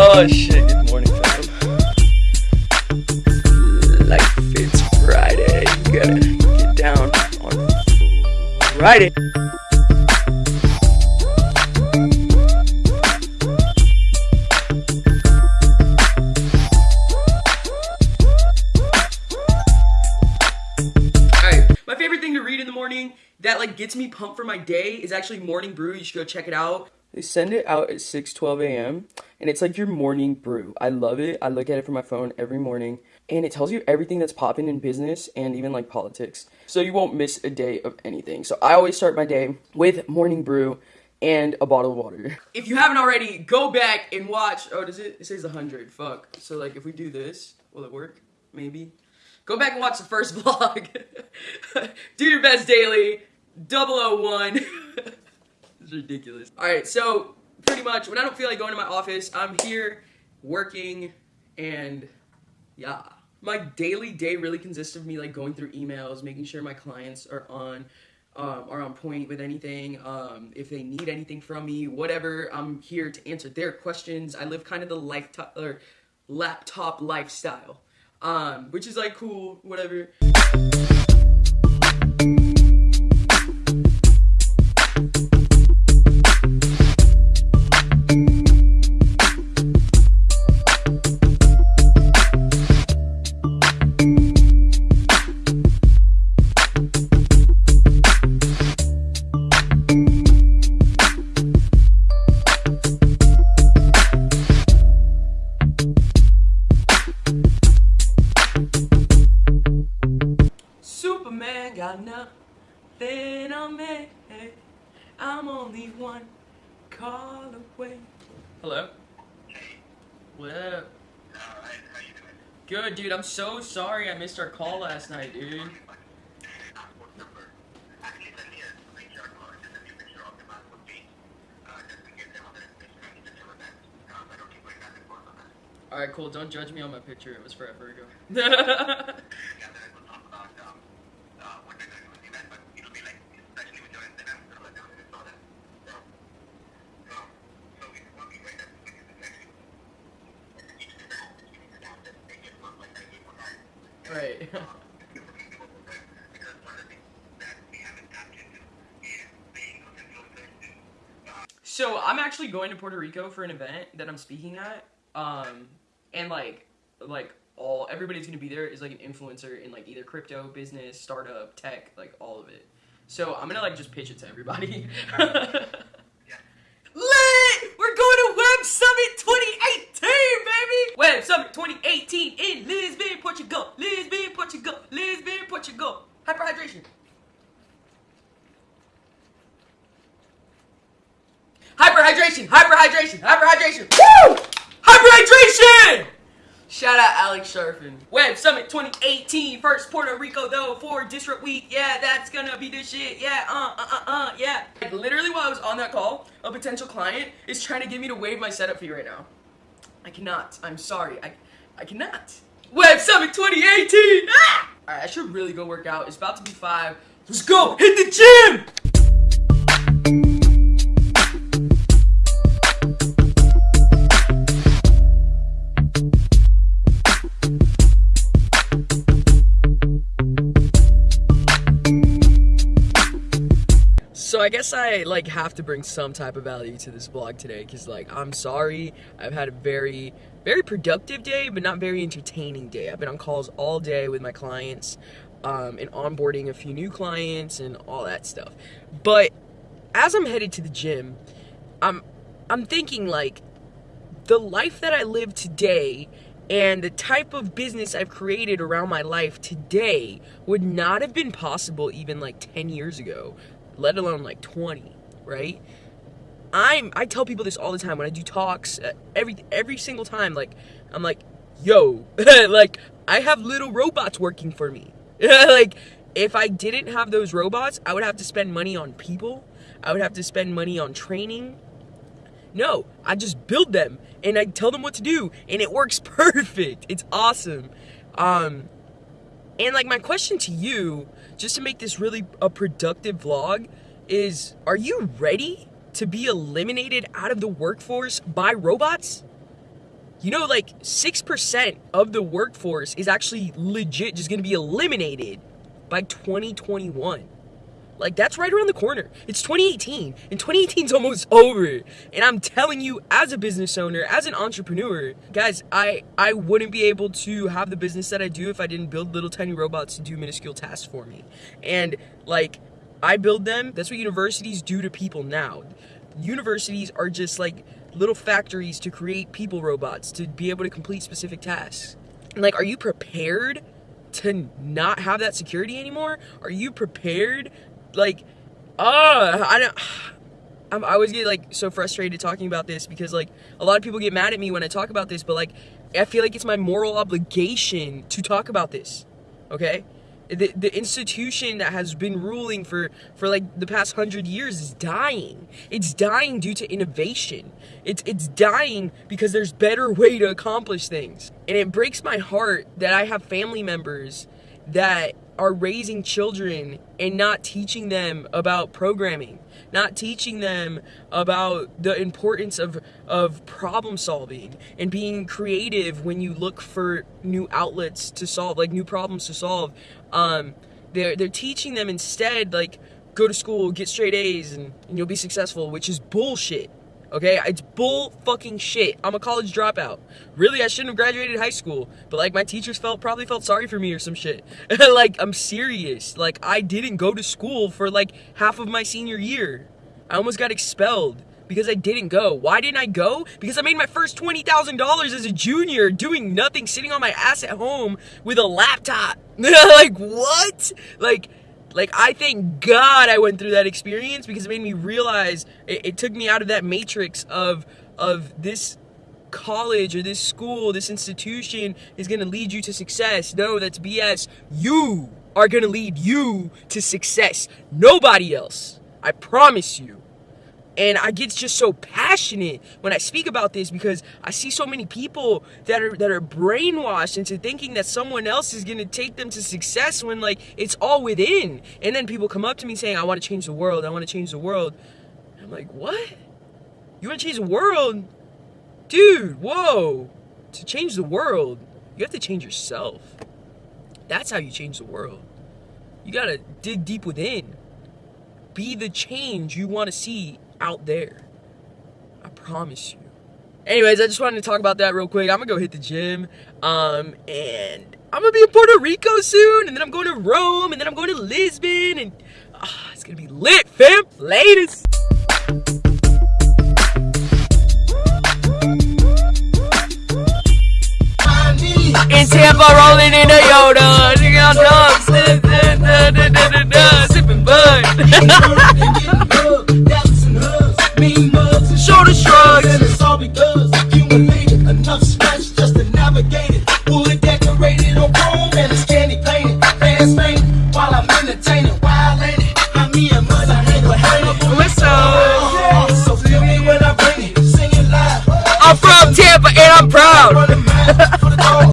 Oh shit, good morning, fam. Life it's Friday. You gotta get down on Friday. My favorite thing to read in the morning that like gets me pumped for my day is actually Morning Brew. You should go check it out. They send it out at 6:12 a.m. and it's like your morning brew. I love it. I look at it from my phone every morning and it tells you everything that's popping in business and even like politics. So you won't miss a day of anything. So I always start my day with Morning Brew and a bottle of water. If you haven't already, go back and watch. Oh, does it? It says 100. Fuck. So like if we do this, will it work? Maybe. Go back and watch the first vlog. do your best daily. 001. it's ridiculous. Alright, so pretty much when I don't feel like going to my office, I'm here working and yeah. My daily day really consists of me like going through emails, making sure my clients are on um, are on point with anything. Um, if they need anything from me, whatever, I'm here to answer their questions. I live kind of the lifetime or laptop lifestyle, um, which is like cool, whatever. Got nothing on me. I'm only one call away. Hello? What up? Good, dude. I'm so sorry I missed our call last night, dude. Alright, cool. Don't judge me on my picture. It was forever ago. right. So I'm actually going to Puerto Rico for an event that I'm speaking at. Um, and like, like all everybody's gonna be there is like an influencer in like either crypto, business, startup, tech, like all of it. So I'm gonna like just pitch it to everybody. Lit! We're going to Web Summit 2018, baby! Web Summit 2018 in Lisbon, Portugal. Lisbon, Portugal. Lisbon, Portugal. Hyperhydration. Hyperhydration, hyperhydration, hyperhydration. Woo! Hyperhydration! Shout out Alex Sharfin. Web Summit 2018, first Puerto Rico though for Disrupt Week. Yeah, that's gonna be the shit. Yeah, uh, uh, uh, uh, yeah. Like literally while I was on that call, a potential client is trying to get me to waive my setup fee right now. I cannot. I'm sorry. I, I cannot. Web Summit 2018. Ah! All right, I should really go work out. It's about to be five. Let's go. Hit the gym. I guess I like have to bring some type of value to this vlog today because like I'm sorry I've had a very very productive day but not very entertaining day. I've been on calls all day with my clients um, and onboarding a few new clients and all that stuff. But as I'm headed to the gym, I'm I'm thinking like the life that I live today and the type of business I've created around my life today would not have been possible even like 10 years ago, let alone like 20, right? I'm I tell people this all the time when I do talks, uh, every every single time like I'm like, "Yo, like I have little robots working for me." like if I didn't have those robots, I would have to spend money on people. I would have to spend money on training. No, I just build them and I tell them what to do and it works perfect. It's awesome. Um and like my question to you, just to make this really a productive vlog, is are you ready to be eliminated out of the workforce by robots? you know, like 6% of the workforce is actually legit just gonna be eliminated by 2021. Like that's right around the corner. It's 2018, and 2018 is almost over. And I'm telling you, as a business owner, as an entrepreneur, guys, I I wouldn't be able to have the business that I do if I didn't build little tiny robots to do minuscule tasks for me. And like I build them. That's what universities do to people now. Universities are just like little factories to create people robots to be able to complete specific tasks. And like, are you prepared to not have that security anymore? Are you prepared? Like, uh, I don't. I'm, I always get like so frustrated talking about this because like a lot of people get mad at me when I talk about this, but like I feel like it's my moral obligation to talk about this. Okay? the, the institution that has been ruling for for like the past hundred years is dying it's dying due to innovation it's it's dying because there's better way to accomplish things and it breaks my heart that i have family members that are raising children and not teaching them about programming not teaching them about the importance of of problem solving and being creative when you look for new outlets to solve like new problems to solve. Um, they're they're teaching them instead like go to school get straight A's and, and you'll be successful which is bullshit Okay, it's bull fucking shit. I'm a college dropout. Really, I shouldn't have graduated high school, but like my teachers felt probably felt sorry for me or some shit. like I'm serious. Like I didn't go to school for like half of my senior year. I almost got expelled because I didn't go. Why didn't I go? Because I made my first $20,000 as a junior doing nothing, sitting on my ass at home with a laptop. like what? Like like I thank God I went through that experience because it made me realize it, it took me out of that matrix of of this college or this school, this institution is going to lead you to success. No, that's BS. You are going to lead you to success. Nobody else. I promise you. And I get just so passionate when I speak about this because I see so many people that are that are brainwashed into thinking that someone else is gonna take them to success when like it's all within. And then people come up to me saying, I wanna change the world, I wanna change the world. And I'm like, what? You wanna change the world? Dude, whoa. To change the world, you have to change yourself. That's how you change the world. You gotta dig deep within. Be the change you wanna see out there. I promise you. Anyways, I just wanted to talk about that real quick. I'm gonna go hit the gym. Um, and I'm gonna be in Puerto Rico soon, and then I'm going to Rome, and then I'm going to Lisbon, and uh, it's gonna be lit, fam. Latest. In Tampa, rolling in a Yoda, nigga dogs, sipping bud.